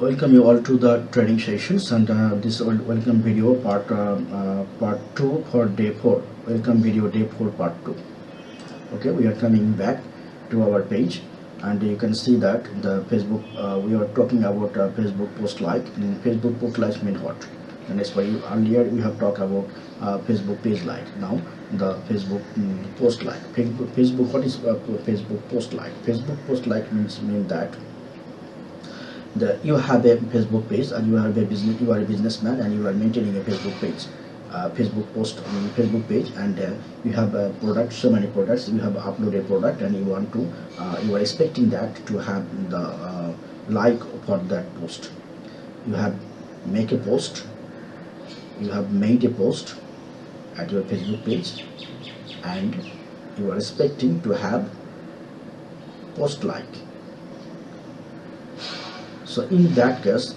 welcome you all to the training sessions and uh, this wel- welcome video part uh, uh, part 2 for day 4 welcome video day 4 part 2 okay we are coming back to our page and you can see that the facebook uh, we are talking about uh, facebook post like. And facebook post like mean what? And for you earlier we have talked about uh, facebook page like. Now the facebook mm, post like. Facebook, facebook what is facebook post like? Facebook post like means mean that you have a Facebook page and you have a business you are a businessman and you are maintaining a Facebook page uh, Facebook post on Facebook page and uh, you have a product so many products you have uploaded a product and you want to uh, you are expecting that to have the uh, like for that post. You have make a post you have made a post at your Facebook page and you are expecting to have post like so in that case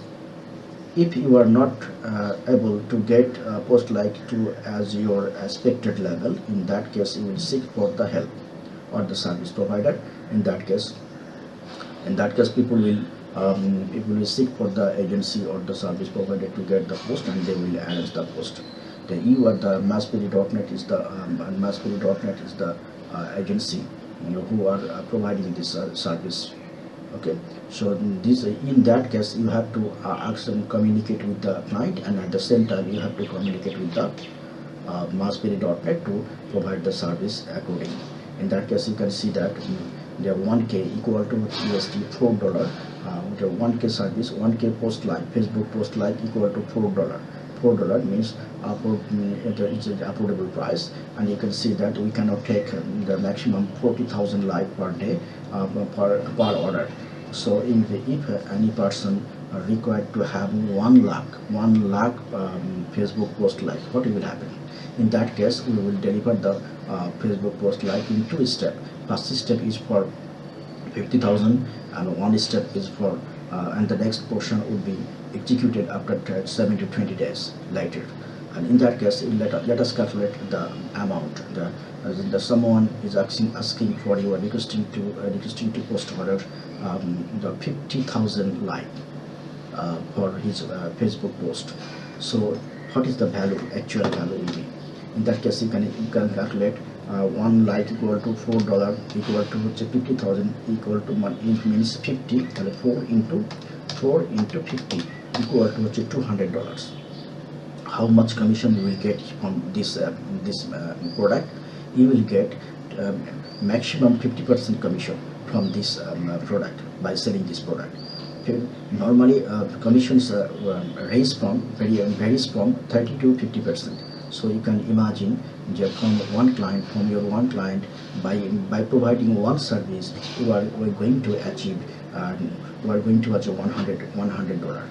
if you are not uh, able to get post like to as your expected level in that case you will seek for the help or the service provider. In that case in that case people will um, people will seek for the agency or the service provider to get the post and they will arrange the post. The you or the masspiri.net is the um, is the uh, agency you know, who are uh, providing this uh, service okay? So this in that case you have to uh, ask and communicate with the client and at the same time you have to communicate with the uh, to provide the service accordingly. In that case you can see that mm, the 1k equal to USD 4 dollar uh, the 1k service 1k post like Facebook post like equal to 4 dollar 4 dollar means it's an affordable price. And you can see that we cannot take um, the maximum 40,000 like per day uh, per, per order. So in the, if any person required to have one lakh one lakh um, facebook post like what will happen? In that case we will deliver the uh, facebook post like in two step. First step is for 50,000 and one step is for uh, and the next portion would be executed after t- 7 to 20 days later and in that case let, us- let us calculate the amount the, the someone is asking asking for you are requesting to uh, requesting to post order um, the 50,000 like uh, for his uh, Facebook post. So what is the value, actual value? In that case, you can, you can calculate uh, one light equal to four dollar equal to which 50,000 equal to one it means 50 and four into four into 50 equal to which 200 dollars. How much commission you will get from this uh, this uh, product? You will get um, maximum 50% commission from this um, uh, product by selling this product. Okay. Normally, uh, commissions uh, um, range from very varies from 30 to 50 percent. So you can imagine from one client, from your one client, by by providing one service, you are, going to achieve, uh, you are going to achieve 100 100 dollar.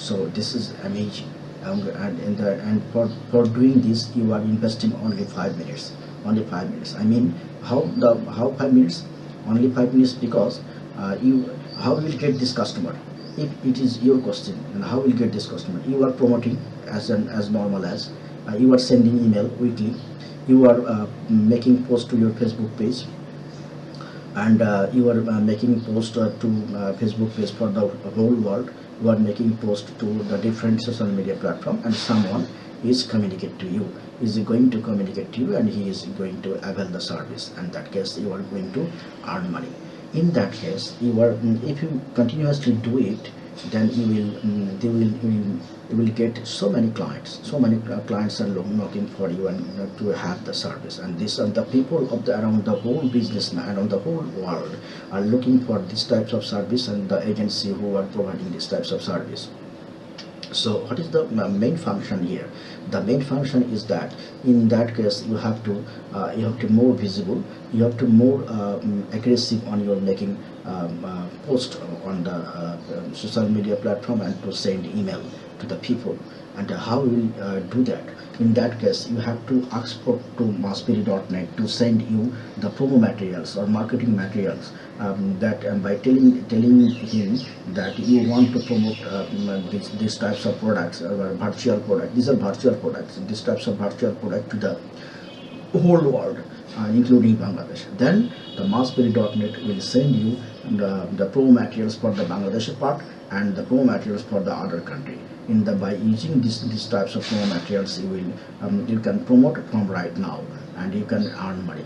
So this is amazing. Um, and the, and for, for doing this, you are investing only five minutes. Only five minutes. I mean, how the how five minutes? Only five minutes because uh, you how will get this customer? If it is your question, and how will get this customer? You are promoting as an as normal as uh, you are sending email weekly. You are uh, making post to your Facebook page and uh, you are uh, making post uh, to uh, Facebook page for the whole world. You are making post to the different social media platform, and someone is communicate to you. Is going to communicate to you, and he is going to avail the service. And that case, you are going to earn money. In that case, you are if you continuously do it, then you will mm, they will you will, get so many clients. So many uh, clients are looking for you and to have the service. And these are the people of the around the whole business around the whole world are looking for these types of service and the agency who are providing these types of service. So what is the uh, main function here? The main function is that in that case you have to uh, you have to more visible, you have to more um, aggressive on your making um, uh, post on the uh, um, social media platform and to send email to the people. And how will uh, do that? In that case, you have to ask for to masspiri.net to send you the promo materials or marketing materials um, that um, by telling telling him that you want to promote um, these, these types of products or virtual product these are virtual products these types of virtual product to the whole world uh, including Bangladesh then the masspiri.net will send you the, the promo materials for the Bangladesh part and the promo materials for the other country in the by using this these types of promo materials you will um, you can promote from right now and you can earn money.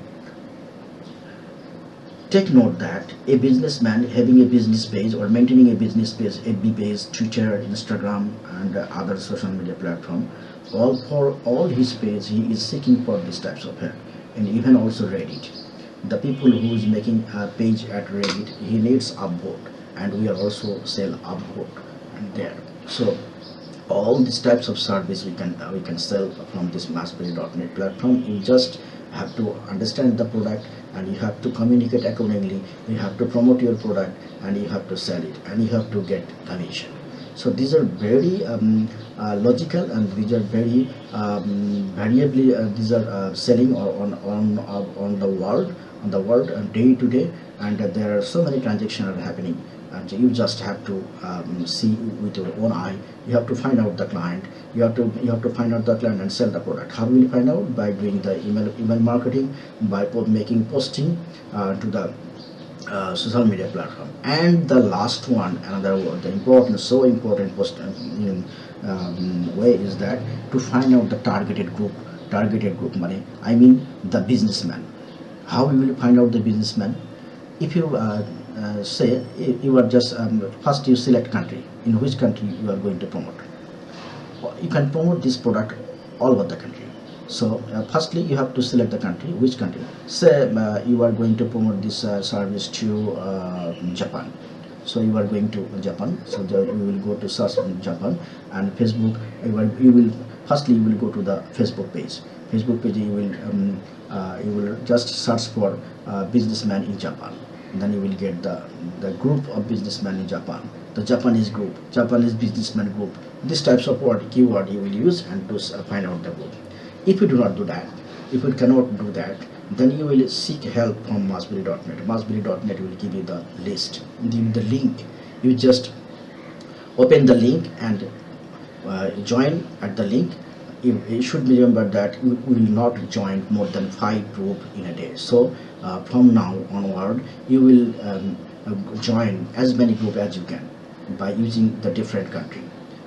Take note that a businessman having a business page or maintaining a business page fb page twitter instagram and other social media platform all for all his page he is seeking for these types of help. And even also reddit. The people who is making a page at reddit he needs upvote. And we are also sell upvote there. So all these types of service we can we can sell from this massberry.net platform. You just have to understand the product and you have to communicate accordingly. You have to promote your product and you have to sell it and you have to get commission. So these are very um, uh, logical and these are very um, variably uh, these are uh, selling on on on the world on the world uh, day to day. And there are so many transactions are happening and you just have to um, see with your own eye. You have to find out the client. You have to you have to find out the client and sell the product. How will you find out? By doing the email email marketing by making posting uh, to the uh, social media platform. And the last one another one the important so important post um, um, way is that to find out the targeted group targeted group money. I mean the businessman. How you will find out the businessman? If you uh, say you are just um, first you select country. In which country you are going to promote? You can promote this product all over the country. So uh, firstly you have to select the country. Which country? Say uh, you are going to promote this uh, service to uh, Japan. So you are going to Japan. So the, you will go to search in Japan and Facebook. You will, you will firstly you will go to the Facebook page. Facebook page you will um, uh, you will just search for uh, businessman in Japan then you will get the the group of businessmen in Japan. The Japanese group Japanese businessman group. These types of word keyword you will use and to find out the group if you do not do that if you cannot do that then you will seek help from massberry.net massberry.net will give you the list the link. You just open the link and uh, join at the link you, should remember that you will not join more than five group in a day. So uh, from now onward you will um, uh, join as many group as you can by using the different country.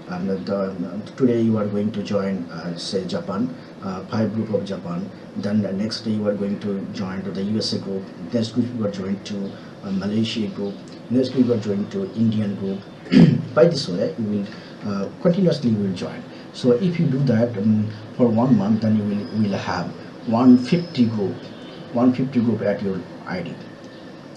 Um, the, today you are going to join uh, say Japan uh, five group of Japan. Then the next day you are going to join to the USA group. Next week you are joined to Malaysia group. Next week you are joined to Indian group. By this way you will uh, continuously you will join so if you do that um, for one month then you will, will have 150 group 150 group at your ID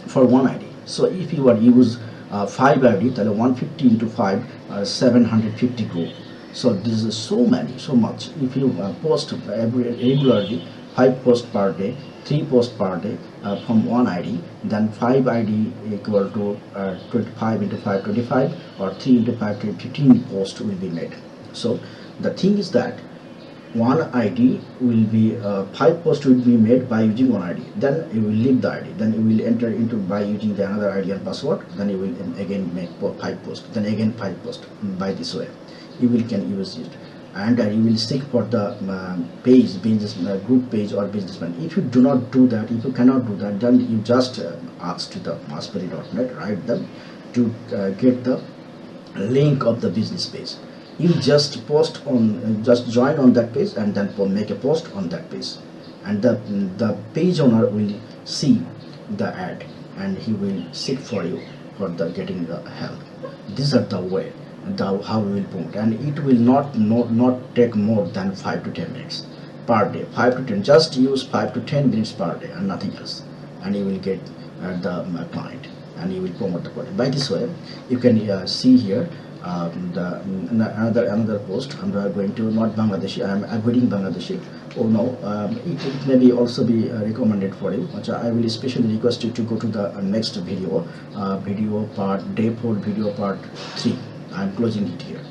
for one ID so if you are use uh, 5 ID then 150 into 5 uh, 750 group. So this is so many so much. If you uh, post every regularly 5 post per day 3 post per day uh, from one ID then 5 ID equal to uh, 25 into 5 25 or 3 into 5 15 post will be made. So the thing is that one ID will be uh, five posts will be made by using one ID then you will leave the ID then you will enter into by using the another ID and password. Then you will again make five posts. Then again five posts by this way. You will can use it. And uh, you will seek for the uh, page business uh, group page or businessman. If you do not do that if you cannot do that then you just uh, ask to the massberry.net write them to uh, get the link of the business page you just post on just join on that page and then make a post on that page. And the the page owner will see the ad and he will seek for you for the getting the help. These are the way the how we will promote. And it will not not, not take more than 5 to 10 minutes per day. 5 to 10 just use 5 to 10 minutes per day and nothing else. And you will get uh, the uh, client and you will promote the product. By this way you can uh, see here the, another another post I'm going to not Bangladeshi I am avoiding Bangladeshi. Oh no um, it, it may be also be uh, recommended for you but I will especially request you to go to the uh, next video uh, video part day 4 video part 3 I'm closing it here